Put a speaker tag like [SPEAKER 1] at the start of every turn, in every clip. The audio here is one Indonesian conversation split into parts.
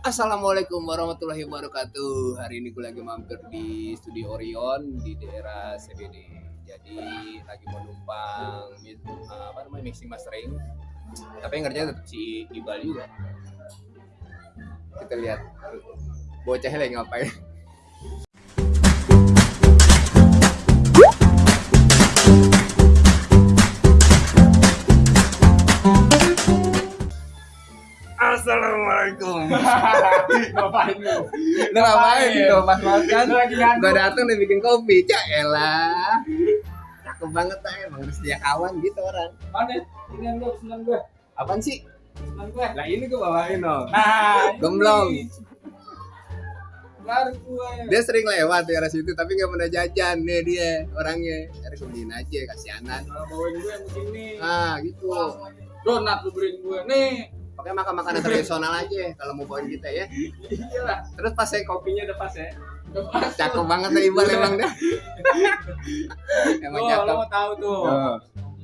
[SPEAKER 1] Assalamualaikum warahmatullahi wabarakatuh. Hari ini gue lagi mampir di studio Orion di daerah CBD. Jadi lagi mau numpang mi- apa namanya mixing mastering. Tapi yang kerja tetap si Ibal juga. Kita lihat bocahnya lagi ngapain. Assalamualaikum.
[SPEAKER 2] Ngapain lu?
[SPEAKER 1] Lu ngapain tuh pas makan?
[SPEAKER 2] Lu.
[SPEAKER 1] Gua datang udah bikin kopi. Cak elah. Cakep banget lah emang udah sedia kawan gitu orang.
[SPEAKER 2] Mana? Ini lu senang gue.
[SPEAKER 1] Apaan sih?
[SPEAKER 2] Senang gue.
[SPEAKER 1] Lah ini gua bawain dong.
[SPEAKER 2] Nah, ini.
[SPEAKER 1] Gemblong.
[SPEAKER 2] Baru gue.
[SPEAKER 1] Dia sering lewat di arah situ tapi nggak pernah jajan nih dia orangnya. Gue beliin aja kasihanan.
[SPEAKER 2] Kalau bawain gue yang begini.
[SPEAKER 1] Ah gitu.
[SPEAKER 2] Donat lu beliin gue. Nih.
[SPEAKER 1] Pakai makan makanan tradisional aja kalau mau bawain kita ya.
[SPEAKER 2] Iyalah.
[SPEAKER 1] Terus pas saya kopi
[SPEAKER 2] Kopinya udah pas ya. Udah pas.
[SPEAKER 1] cakep banget nih Ibal emang deh. emang
[SPEAKER 2] Oh, lo
[SPEAKER 1] cakep.
[SPEAKER 2] mau tahu tuh.
[SPEAKER 1] Tuh.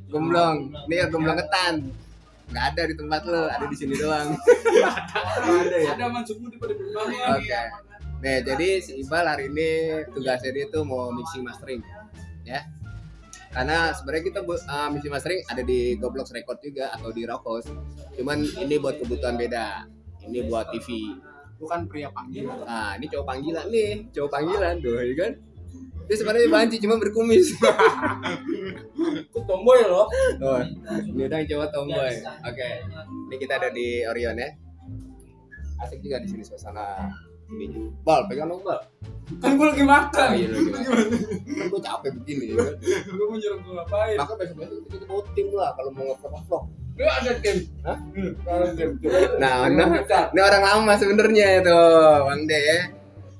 [SPEAKER 1] Gemblong. Nih ya gemblong ketan. Nggak ada di tempat lo, ada di sini doang. ada ya.
[SPEAKER 2] Ada masukmu di pada berbagai.
[SPEAKER 1] Oke. Nih, jadi si Ibal hari ini tugasnya dia tuh mau mixing mastering, ya. Karena sebenarnya kita uh, mixing mastering ada di Goblox Record juga atau di Rockhouse. Cuman ini buat kebutuhan beda. Ini buat TV.
[SPEAKER 2] Bukan pria panggilan.
[SPEAKER 1] Nah, ini cowok panggilan nih, cowok panggilan tuh, ya kan? Dia sebenarnya banci cuma berkumis.
[SPEAKER 2] Aku tomboy loh.
[SPEAKER 1] Oh, ini udah cowok tomboy. Oke. Ini kita ada di Orion ya. Asik juga di sini suasana. Bal, pegang dong, Bal.
[SPEAKER 2] Kan gue lagi makan.
[SPEAKER 1] Oh, iya? Kan gue capek begini ya. kan?
[SPEAKER 2] Gue mau nyuruh gue ngapain?
[SPEAKER 1] Maka besok-besok kita, kita bawa tim lah kalau mau nge-vlog.
[SPEAKER 2] Lu ada tim.
[SPEAKER 1] Hah?
[SPEAKER 2] Hmm, Ada tim.
[SPEAKER 1] Nah, nah, ini orang lama sebenarnya itu, Bang De ya.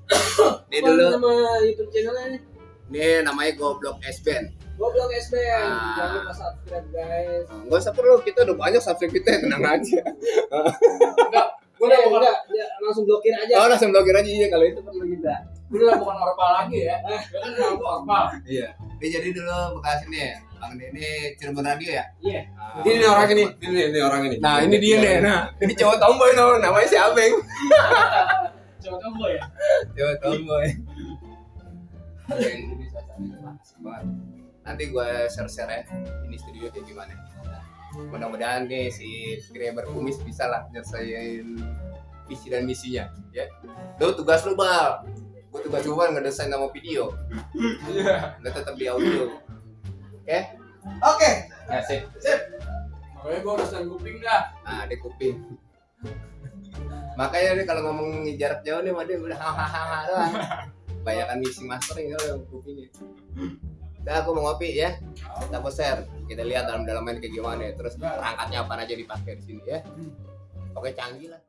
[SPEAKER 1] Ini dulu,
[SPEAKER 2] Nama YouTube channelnya
[SPEAKER 1] ini namanya Goblok S Band.
[SPEAKER 2] Goblok SBN.
[SPEAKER 1] Ah.
[SPEAKER 2] Jangan lupa subscribe guys.
[SPEAKER 1] Gak usah perlu, kita udah banyak subscribe kita, tenang aja.
[SPEAKER 2] Enggak, gue udah langsung blokir aja.
[SPEAKER 1] Oh, langsung blokir aja iya kalau itu perlu kita.
[SPEAKER 2] Udah bukan orpal lagi ya. Gue kan gue orpal.
[SPEAKER 1] Iya. Ini jadi dulu bekas ini, Bang De ini Cirebon Radio ya.
[SPEAKER 2] Iya.
[SPEAKER 1] Nah,
[SPEAKER 3] Ini nih orang ini, ini ini orang ini.
[SPEAKER 1] Nah, ini dia nih. Nah, ini cowok tomboy no, namanya si Abeng.
[SPEAKER 2] Coba tomboy ya.
[SPEAKER 1] Cowok tomboy. Nanti gue share-share ya, ini studio kayak gimana. Mudah-mudahan nih si kira berkumis bisa lah nyelesain visi dan misinya, ya. Lu tugas lu bal, gue tugas gue kan ngedesain nama video.
[SPEAKER 2] Iya.
[SPEAKER 1] Lu tetap di audio. Oke?
[SPEAKER 3] Oke.
[SPEAKER 1] Ya sip.
[SPEAKER 2] Makanya gue harus dan kuping dah.
[SPEAKER 1] Nah, ada kuping. Makanya nih kalau ngomong jarak jauh nih, mah dia udah hahaha doang. Banyakan mixing mastering kalau kupingnya. Udah aku mau ngopi ya. Kita share. Kita lihat dalam-dalamnya kayak gimana. Terus perangkatnya apa aja dipakai di sini ya. Oke canggih lah.